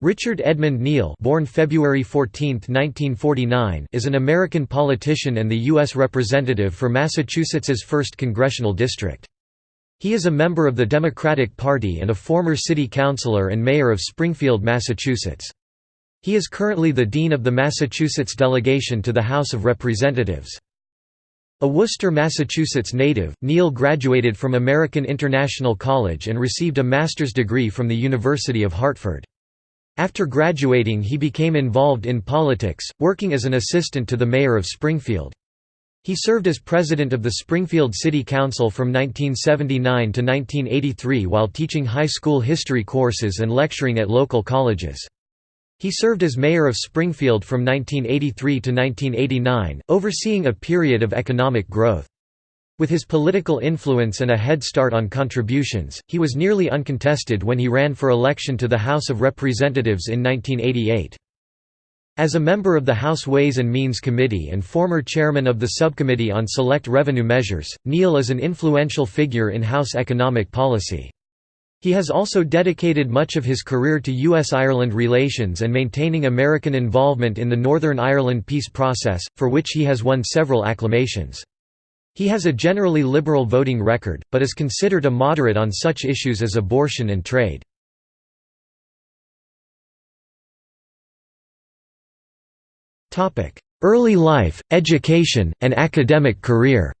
Richard Edmund Neal born February 14, 1949, is an American politician and the U.S. Representative for Massachusetts's 1st Congressional District. He is a member of the Democratic Party and a former city councilor and mayor of Springfield, Massachusetts. He is currently the Dean of the Massachusetts delegation to the House of Representatives. A Worcester, Massachusetts native, Neal graduated from American International College and received a master's degree from the University of Hartford. After graduating he became involved in politics, working as an assistant to the mayor of Springfield. He served as president of the Springfield City Council from 1979 to 1983 while teaching high school history courses and lecturing at local colleges. He served as mayor of Springfield from 1983 to 1989, overseeing a period of economic growth. With his political influence and a head start on contributions, he was nearly uncontested when he ran for election to the House of Representatives in 1988. As a member of the House Ways and Means Committee and former chairman of the Subcommittee on Select Revenue Measures, Neal is an influential figure in House economic policy. He has also dedicated much of his career to U.S.-Ireland relations and maintaining American involvement in the Northern Ireland peace process, for which he has won several acclamations. He has a generally liberal voting record, but is considered a moderate on such issues as abortion and trade. Early life, education, and academic career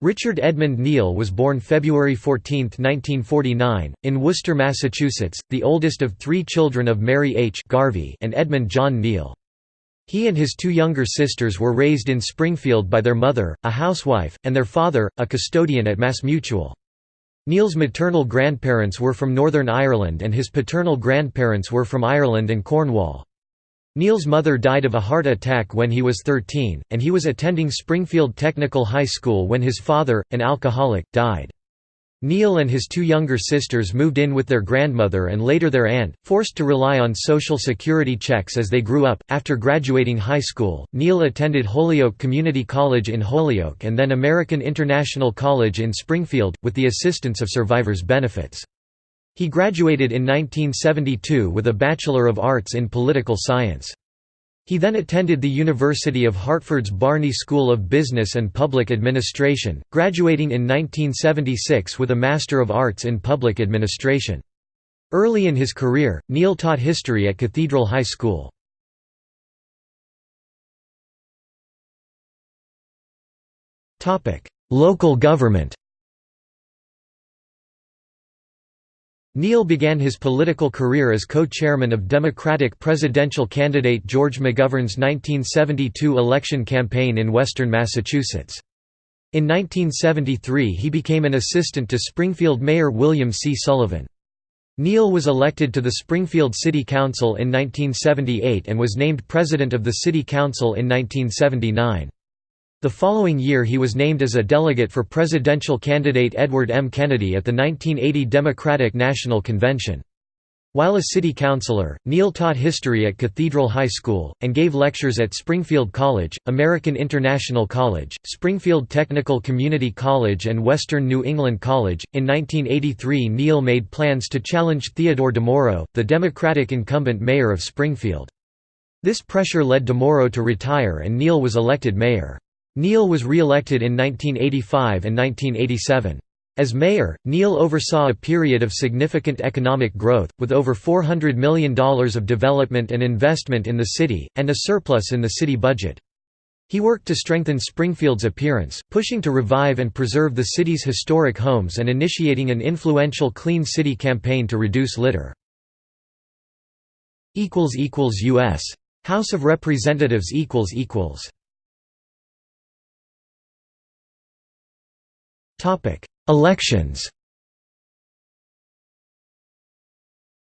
Richard Edmund Neal was born February 14, 1949, in Worcester, Massachusetts, the oldest of three children of Mary H. Garvey and Edmund John Neal. He and his two younger sisters were raised in Springfield by their mother, a housewife, and their father, a custodian at MassMutual. Neal's maternal grandparents were from Northern Ireland and his paternal grandparents were from Ireland and Cornwall. Neal's mother died of a heart attack when he was 13, and he was attending Springfield Technical High School when his father, an alcoholic, died. Neal and his two younger sisters moved in with their grandmother and later their aunt, forced to rely on Social Security checks as they grew up. After graduating high school, Neal attended Holyoke Community College in Holyoke and then American International College in Springfield, with the assistance of survivors' benefits. He graduated in 1972 with a Bachelor of Arts in Political Science. He then attended the University of Hartford's Barney School of Business and Public Administration, graduating in 1976 with a Master of Arts in Public Administration. Early in his career, Neal taught history at Cathedral High School. Local government Neal began his political career as co-chairman of Democratic presidential candidate George McGovern's 1972 election campaign in western Massachusetts. In 1973 he became an assistant to Springfield Mayor William C. Sullivan. Neal was elected to the Springfield City Council in 1978 and was named president of the City Council in 1979. The following year he was named as a delegate for presidential candidate Edward M. Kennedy at the 1980 Democratic National Convention. While a city councilor, Neal taught history at Cathedral High School, and gave lectures at Springfield College, American International College, Springfield Technical Community College and Western New England College. In 1983 Neal made plans to challenge Theodore DeMauro, the Democratic incumbent mayor of Springfield. This pressure led DeMauro to retire and Neal was elected mayor. Neal was re-elected in 1985 and 1987. As mayor, Neal oversaw a period of significant economic growth, with over $400 million of development and investment in the city, and a surplus in the city budget. He worked to strengthen Springfield's appearance, pushing to revive and preserve the city's historic homes and initiating an influential Clean City campaign to reduce litter. U.S. House of Representatives Elections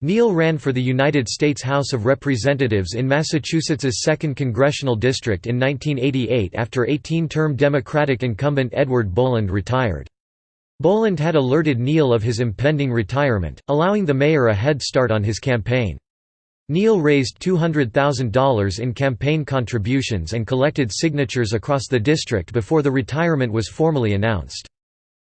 Neal ran for the United States House of Representatives in Massachusetts's 2nd Congressional District in 1988 after 18-term Democratic incumbent Edward Boland retired. Boland had alerted Neal of his impending retirement, allowing the mayor a head start on his campaign. Neal raised $200,000 in campaign contributions and collected signatures across the district before the retirement was formally announced.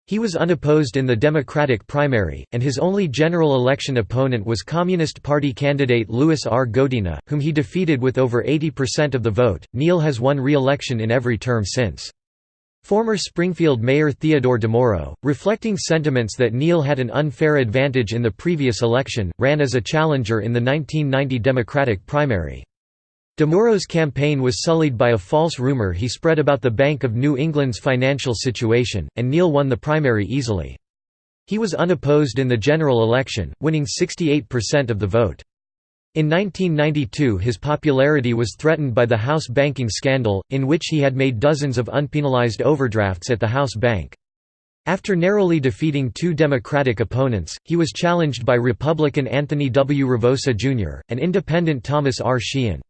He was unopposed in the Democratic primary, and his only general election opponent was Communist Party candidate Louis R. Godina, whom he defeated with over 80% of the vote. Neal has won re election in every term since. Former Springfield Mayor Theodore DeMauro, reflecting sentiments that Neal had an unfair advantage in the previous election, ran as a challenger in the 1990 Democratic primary. DeMauro's campaign was sullied by a false rumor he spread about the Bank of New England's financial situation, and Neal won the primary easily. He was unopposed in the general election, winning 68% of the vote. In 1992 his popularity was threatened by the House banking scandal, in which he had made dozens of unpenalized overdrafts at the House Bank. After narrowly defeating two Democratic opponents, he was challenged by Republican Anthony W. Ravosa Jr., and Independent Thomas R. Sheehan.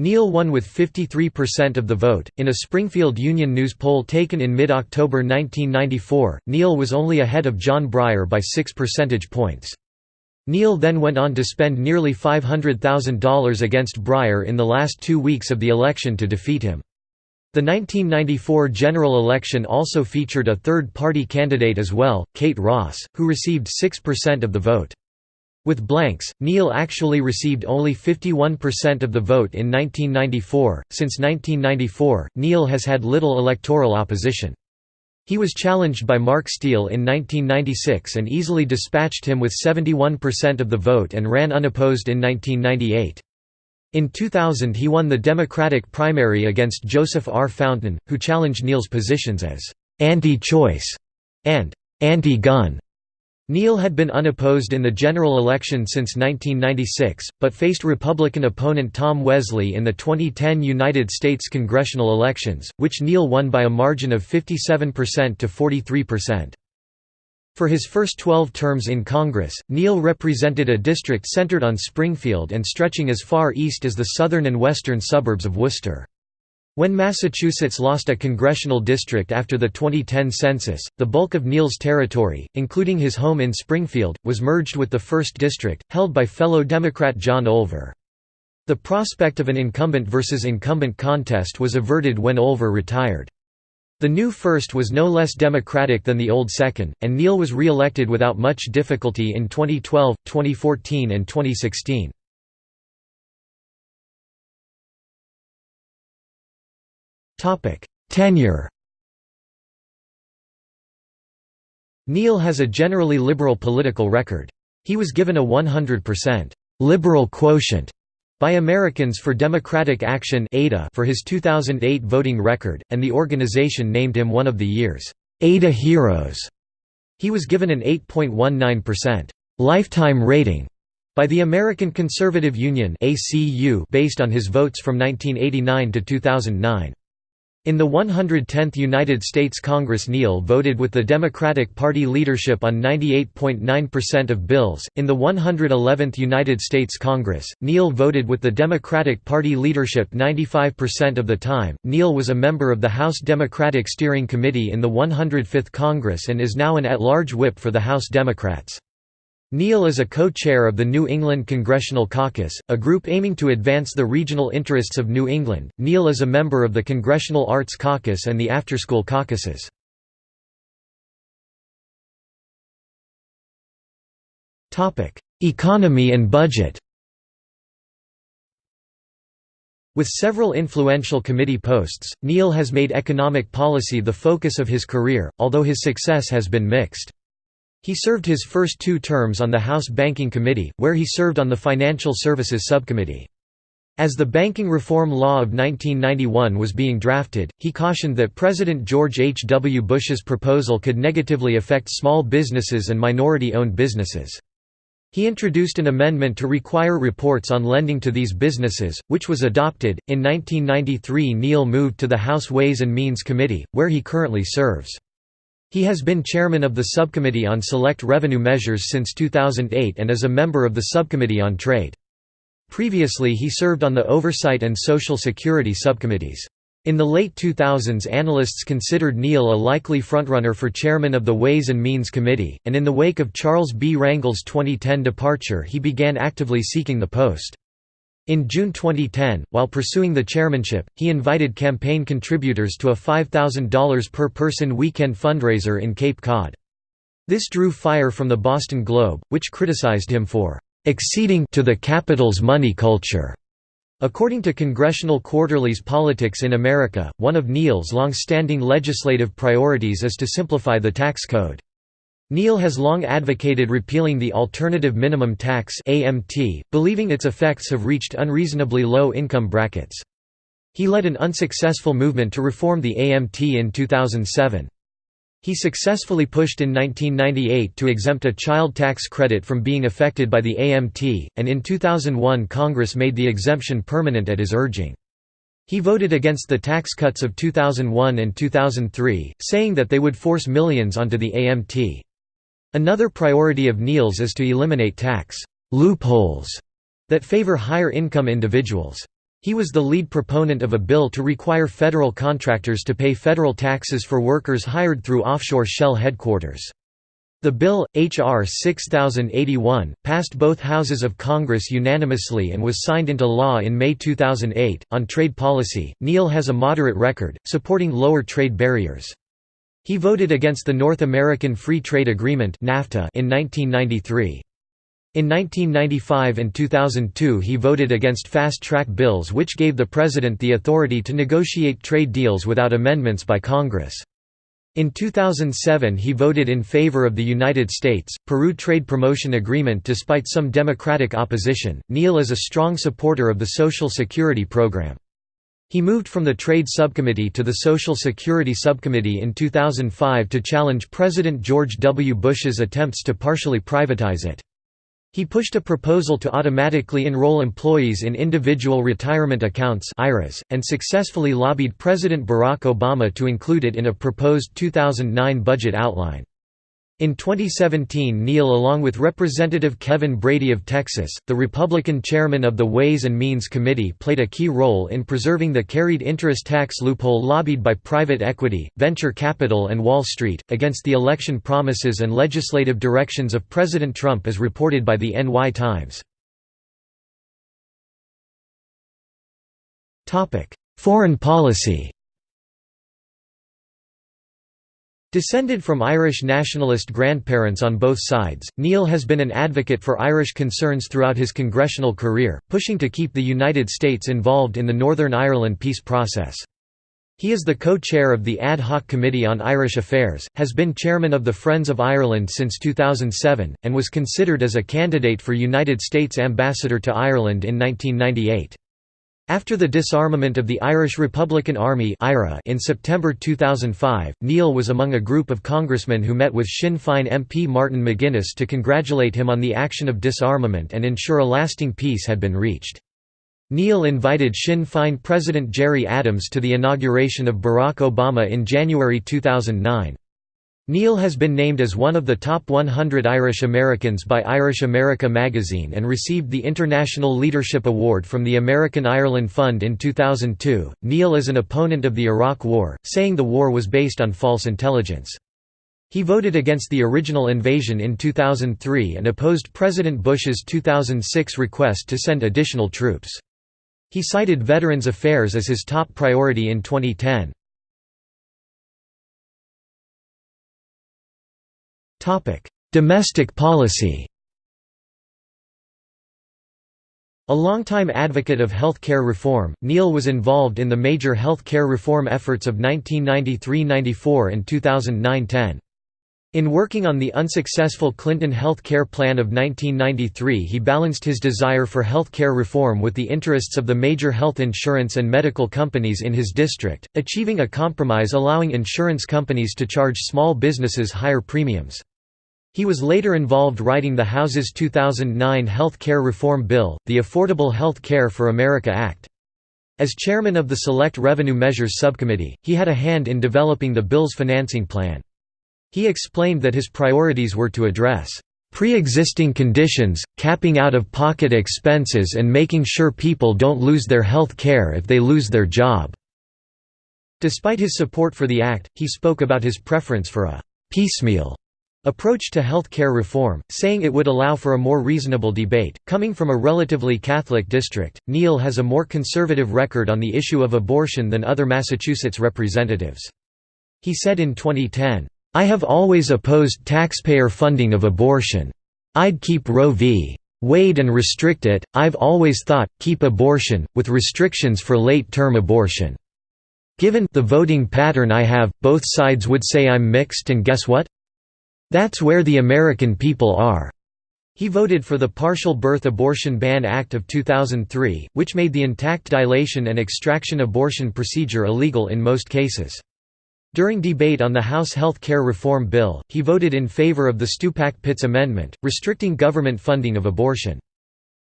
Neal won with 53% of the vote. In a Springfield Union News poll taken in mid October 1994, Neal was only ahead of John Breyer by 6 percentage points. Neal then went on to spend nearly $500,000 against Breyer in the last two weeks of the election to defeat him. The 1994 general election also featured a third-party candidate as well, Kate Ross, who received 6% of the vote. With blanks, Neal actually received only 51% of the vote in 1994. Since 1994, Neal has had little electoral opposition. He was challenged by Mark Steele in 1996 and easily dispatched him with 71% of the vote and ran unopposed in 1998. In 2000 he won the Democratic primary against Joseph R. Fountain, who challenged Neal's positions as «anti-choice» and «anti-gun». Neal had been unopposed in the general election since 1996, but faced Republican opponent Tom Wesley in the 2010 United States congressional elections, which Neal won by a margin of 57% to 43%. For his first 12 terms in Congress, Neal represented a district centered on Springfield and stretching as far east as the southern and western suburbs of Worcester. When Massachusetts lost a congressional district after the 2010 census, the bulk of Neal's territory, including his home in Springfield, was merged with the 1st District, held by fellow Democrat John Olver. The prospect of an incumbent versus incumbent contest was averted when Olver retired. The new first was no less democratic than the old second, and Neal was re-elected without much difficulty in 2012, 2014 and 2016. Topic: Tenure. Neal has a generally liberal political record. He was given a 100% liberal quotient by Americans for Democratic Action (ADA) for his 2008 voting record, and the organization named him one of the year's ADA Heroes. He was given an 8.19% lifetime rating by the American Conservative Union (ACU) based on his votes from 1989 to 2009. In the 110th United States Congress Neal voted with the Democratic Party leadership on 98.9% of bills. In the 111th United States Congress, Neal voted with the Democratic Party leadership 95% of the time. Neal was a member of the House Democratic Steering Committee in the 105th Congress and is now an at-large whip for the House Democrats. Neal is a co-chair of the New England Congressional Caucus, a group aiming to advance the regional interests of New England. Neal is a member of the Congressional Arts Caucus and the After-School Caucuses. Topic: Economy and budget. With several influential committee posts, Neal has made economic policy the focus of his career, although his success has been mixed. He served his first two terms on the House Banking Committee, where he served on the Financial Services Subcommittee. As the Banking Reform Law of 1991 was being drafted, he cautioned that President George H. W. Bush's proposal could negatively affect small businesses and minority-owned businesses. He introduced an amendment to require reports on lending to these businesses, which was adopted. In 1993, Neal moved to the House Ways and Means Committee, where he currently serves. He has been chairman of the Subcommittee on Select Revenue Measures since 2008 and is a member of the Subcommittee on Trade. Previously he served on the Oversight and Social Security subcommittees. In the late 2000s analysts considered Neal a likely frontrunner for chairman of the Ways and Means Committee, and in the wake of Charles B. Rangel's 2010 departure he began actively seeking the post. In June 2010, while pursuing the chairmanship, he invited campaign contributors to a $5,000 per person weekend fundraiser in Cape Cod. This drew fire from the Boston Globe, which criticized him for "...exceeding to the capital's money culture." According to Congressional Quarterly's Politics in America, one of Neal's long-standing legislative priorities is to simplify the tax code. Neal has long advocated repealing the Alternative Minimum Tax (AMT), believing its effects have reached unreasonably low income brackets. He led an unsuccessful movement to reform the AMT in 2007. He successfully pushed in 1998 to exempt a child tax credit from being affected by the AMT, and in 2001 Congress made the exemption permanent at his urging. He voted against the tax cuts of 2001 and 2003, saying that they would force millions onto the AMT. Another priority of Neal's is to eliminate tax loopholes that favor higher income individuals. He was the lead proponent of a bill to require federal contractors to pay federal taxes for workers hired through offshore shell headquarters. The bill, H.R. 6081, passed both houses of Congress unanimously and was signed into law in May 2008. On trade policy, Neal has a moderate record, supporting lower trade barriers. He voted against the North American Free Trade Agreement in 1993. In 1995 and 2002 he voted against fast-track bills which gave the president the authority to negotiate trade deals without amendments by Congress. In 2007 he voted in favor of the United States-Peru Trade Promotion Agreement despite some Democratic opposition. Neal is a strong supporter of the Social Security Program. He moved from the Trade Subcommittee to the Social Security Subcommittee in 2005 to challenge President George W. Bush's attempts to partially privatize it. He pushed a proposal to automatically enroll employees in individual retirement accounts and successfully lobbied President Barack Obama to include it in a proposed 2009 budget outline. In 2017 Neal along with Representative Kevin Brady of Texas, the Republican chairman of the Ways and Means Committee played a key role in preserving the carried interest tax loophole lobbied by private equity, venture capital and Wall Street, against the election promises and legislative directions of President Trump as reported by the NY Times. Foreign policy Descended from Irish nationalist grandparents on both sides, Neal has been an advocate for Irish concerns throughout his congressional career, pushing to keep the United States involved in the Northern Ireland peace process. He is the co-chair of the Ad Hoc Committee on Irish Affairs, has been chairman of the Friends of Ireland since 2007, and was considered as a candidate for United States Ambassador to Ireland in 1998. After the disarmament of the Irish Republican Army in September 2005, Neal was among a group of congressmen who met with Sinn Féin MP Martin McGuinness to congratulate him on the action of disarmament and ensure a lasting peace had been reached. Neal invited Sinn Féin President Gerry Adams to the inauguration of Barack Obama in January 2009. Neal has been named as one of the top 100 Irish Americans by Irish America magazine and received the International Leadership Award from the American Ireland Fund in 2002. Neal is an opponent of the Iraq War, saying the war was based on false intelligence. He voted against the original invasion in 2003 and opposed President Bush's 2006 request to send additional troops. He cited Veterans Affairs as his top priority in 2010. Domestic policy A longtime advocate of health care reform, Neal was involved in the major health care reform efforts of 1993–94 and 2009–10. In working on the unsuccessful Clinton health care plan of 1993 he balanced his desire for health care reform with the interests of the major health insurance and medical companies in his district, achieving a compromise allowing insurance companies to charge small businesses higher premiums. He was later involved writing the House's 2009 Health Care Reform Bill, the Affordable Health Care for America Act. As chairman of the Select Revenue Measures Subcommittee, he had a hand in developing the bill's financing plan. He explained that his priorities were to address pre-existing conditions, capping out-of-pocket expenses and making sure people don't lose their health care if they lose their job." Despite his support for the act, he spoke about his preference for a «piecemeal» approach to health care reform, saying it would allow for a more reasonable debate. Coming from a relatively Catholic district, Neal has a more conservative record on the issue of abortion than other Massachusetts representatives. He said in 2010, I have always opposed taxpayer funding of abortion. I'd keep Roe v. Wade and restrict it, I've always thought, keep abortion, with restrictions for late-term abortion. Given the voting pattern I have, both sides would say I'm mixed and guess what? That's where the American people are." He voted for the Partial Birth Abortion Ban Act of 2003, which made the intact dilation and extraction abortion procedure illegal in most cases. During debate on the House Health Care Reform Bill, he voted in favor of the Stupak-Pitts Amendment, restricting government funding of abortion.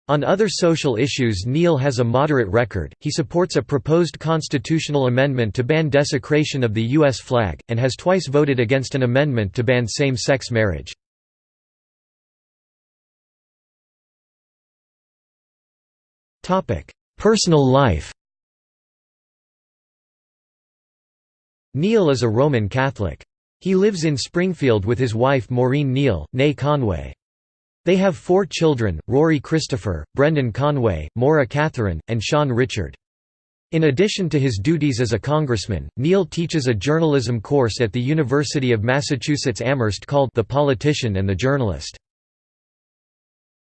On other social issues Neal has a moderate record, he supports a proposed constitutional amendment to ban desecration of the U.S. flag, and has twice voted against an amendment to ban same-sex marriage. Personal life Neal is a Roman Catholic. He lives in Springfield with his wife Maureen Neal, née Conway. They have four children, Rory Christopher, Brendan Conway, Maura Catherine, and Sean Richard. In addition to his duties as a congressman, Neal teaches a journalism course at the University of Massachusetts Amherst called The Politician and the Journalist.